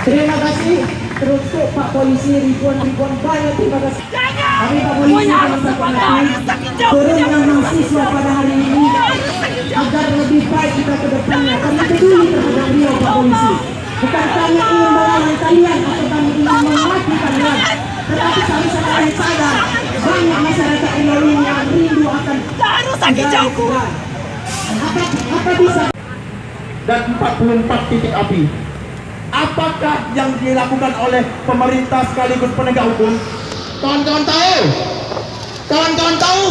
Terima kasih terus Pak Polisi ribuan-ribuan banyak terima kasih. Kami Pak Polisi turun dengan mahasiswa pada hari ini agar lebih baik kita ke depannya. Kami peduli terhadap dia Pak Polisi. Bukan hanya ingin melawan kalian atau kami ingin memaki kalian. Tetapi kami sangat sadar banyak masyarakat Indonesia apa bisa dan 44 titik api. Apakah yang dilakukan oleh pemerintah sekaligus penegak hukum? Kawan-kawan tahu? Kawan-kawan tahu?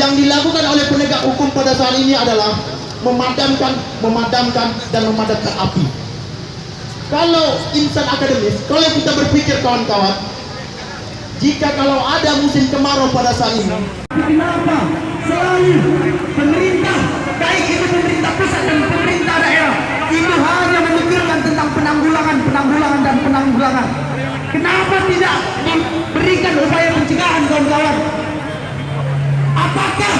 Yang dilakukan oleh penegak hukum pada saat ini adalah memadamkan, memadamkan dan memadamkan api. Kalau insan akademis, kalau kita berpikir kawan-kawan, jika kalau ada musim kemarau pada saat ini, kenapa? Selalu pemerintah, baik itu pemerintah pusat dan pemerintah daerah, itu hanya memikirkan tentang penanggulangan, penanggulangan dan penanggulangan. Kenapa tidak memberikan upaya pencegahan kawan-kawan? Apakah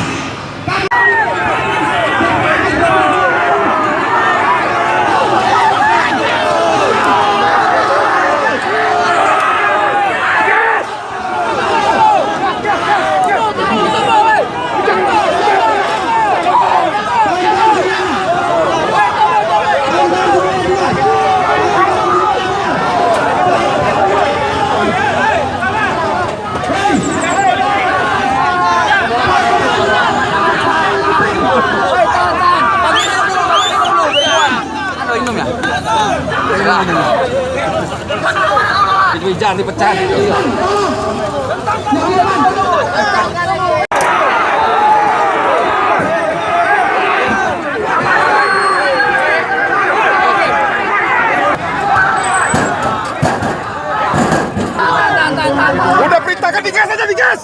Jangan dipecah itu. Udah perintahkan digas aja digas.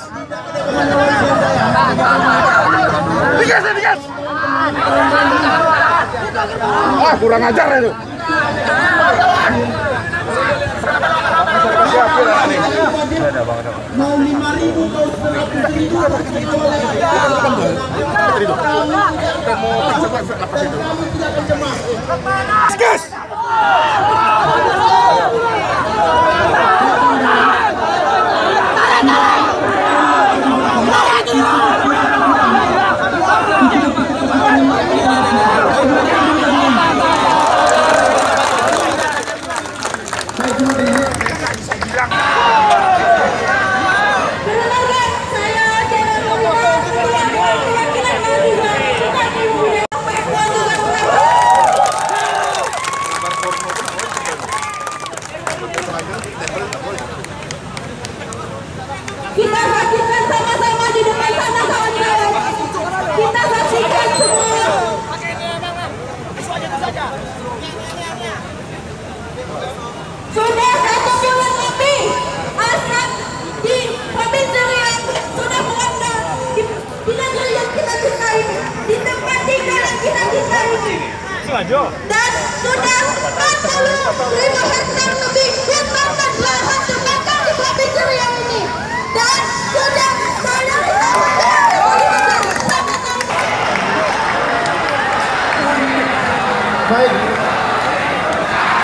Digas ya digas. Wah kurang ajar itu. Mau lima ribu kau seratus ribu cemas. Gas. Kita saksikan sama-sama di depan sana kawan-kawan. Kita saksikan semua. Sudah satu bulan lebih asap di provinsi Riau sudah melanda di, di negeri yang kita cintai, di tempat tinggal yang kita cintai. Dan sudah 45 hektar lebih dan lahan terbakar di provinsi Riau ini. Dan sudah saya Baik.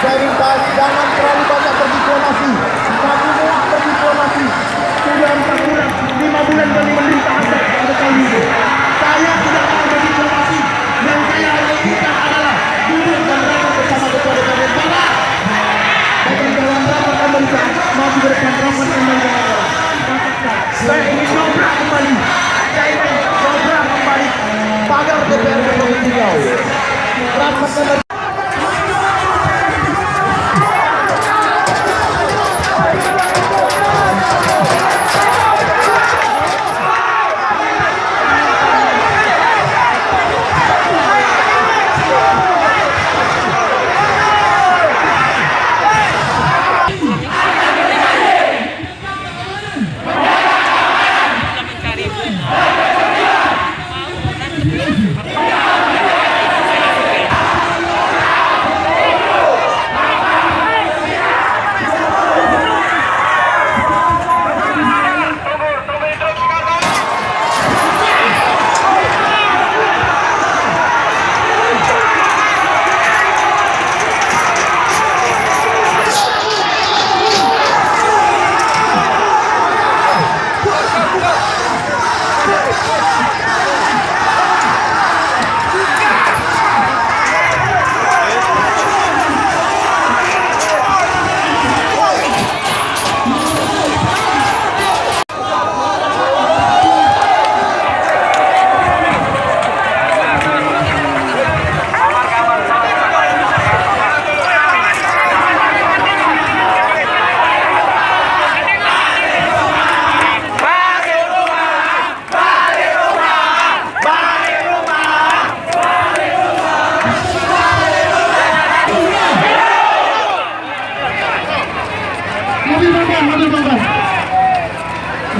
Saya minta jangan terlalu banyak berdiplomasi. Satu bulan berdiplomasi. Sudah empat bulan, lima bulan kami anda pada kali ini. Iya. Berapa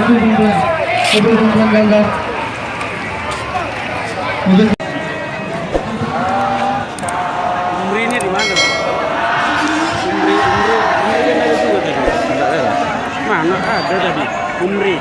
mobil kumpulan mobil kumpulan gagal mobil umrinya di mana? Umri umri. Umri ada juga tadi mana ada tadi? Umri.